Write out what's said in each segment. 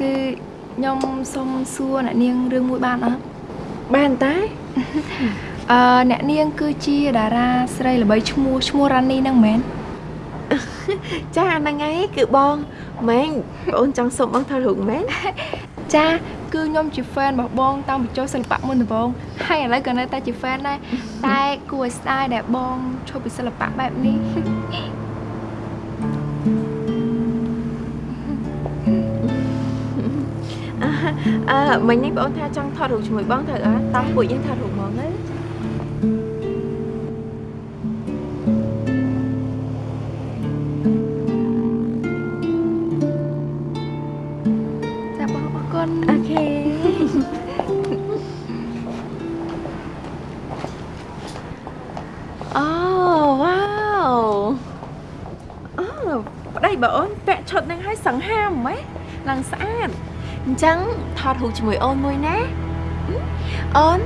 គឺខ្ញុំសុំសួរអ្នកនាងរឿងមួយបានអត់បានតែអឺអ្នកនាងគឺជាតារាស្រីល្បីឈ្មោះឈ្មោះរ៉ានីហ្នឹងមែនចាហ្នឹងហើយគឺបងម៉េងបងអូនចង់សុំបងថតរូបមែនចាគឺខ្ញុំជា fan របស់បងតាំងពីចូលសិល្បៈមុនដំបូងហើយឥឡូវក៏នៅតែជា fan ដែរតែគួរឲ្យស្ដាយដែលបងឈប់ពីសិល្បៈបែបនេះ អឺមិញនេះបងអូនថាចង់ថតរូបជាមួយបងត្រូវអត់តាមពួកយើងថតរូបហ្មងណាចាបងអរគុណអូខេអូវ៉ាវអូប្តីបងអូនពាក់ឈុតនឹងឲ្យសង្ហាមម៉េះឡើងស្អាត អញ្ចឹងថតរូបជាមួយអូនមួយណាហឹមអូន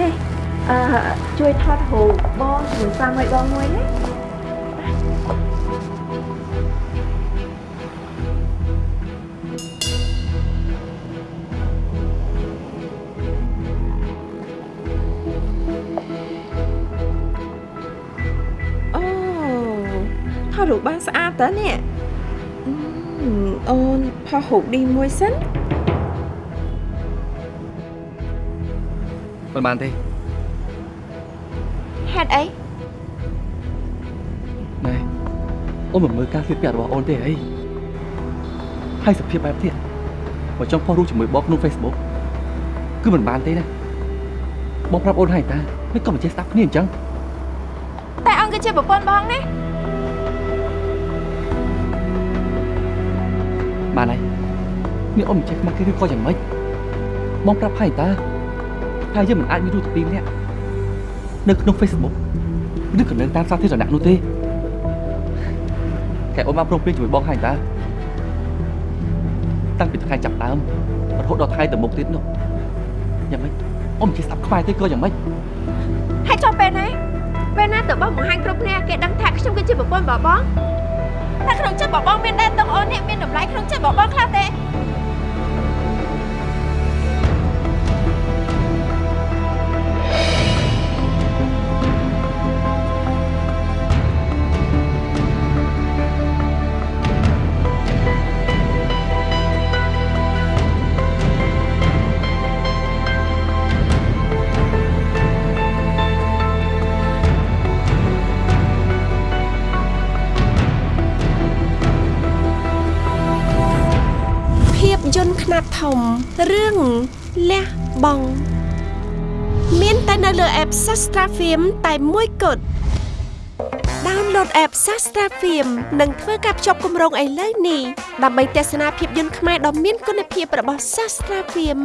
នេះអឺជួយថតរូបបងជាមួយសាមីបងមួយណាអូថតរូបបានស្អាតតើនេះអឺ អូនផុសរូបឌីមួយសិនមិនបានទេហេតុអីណែអូនមិនមើលការស្លៀកពាក់របស់អូនទេអីហើយសភាពបែបទៀតបើចង់ផុសរូបជាមួយបងក្នុង Facebook គឺមិនបានទេណាបងប្រាប់អូនហើយតាមិនក៏មិនចេះស្ដាប់គ្នាអញ្ចឹងតែអង្គគឺជាប្រពន្ធបងណា បានហើយនេះអូនមិនចេះខ្មាស់គេឬក៏យ៉ាងម៉េចបងប្រាប់ហើយតាហើយយើងមិនអាចមានរូបទី2នាក់នៅក្នុង Facebook ឬក៏នៅតាមសាធារណៈនោះទេតែអូនបានព្រមព្រៀងជាមួយបងហើយតាតាំងពីថ្ងៃចាប់ដើមរហូតដល់ថ្ងៃទៅមុខទៀតនោះយ៉ាងម៉េចអូនមិនចេះស្ដាប់ខ្មែរទេក៏យ៉ាងម៉េចហើយចុះពេលណាពេលណាទៅបងបង្ហាញគ្រប់គ្នាគេដឹងថាខ្ញុំគឺជាប្រពន្ធរបស់បងតែក្នុងចិត្តរបស់បងមានដែរតុងអូននេះមាន តម្លៃក្នុងចិត្ខ្នាតធំរឿងលះបង់មានតែនៅលើ app Sastra Film តែមួយគត់ download app Sastra Film និងធ្វើការភ្ជាប់គម្រោងឥឡូវនេះដើម្បីទស្សនាភាពយន្តខ្មែរដ៏មានគុណភាពរបស់ Sastra Film